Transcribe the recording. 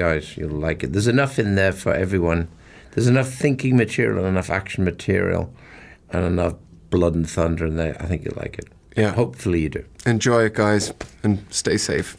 guys. You'll like it. There's enough in there for everyone. There's enough thinking material and enough action material and enough blood and thunder in there. I think you'll like it. Yeah. Hopefully you do. Enjoy it, guys, and stay safe.